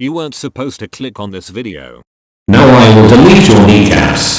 You weren't supposed to click on this video. Now I will delete your kneecaps.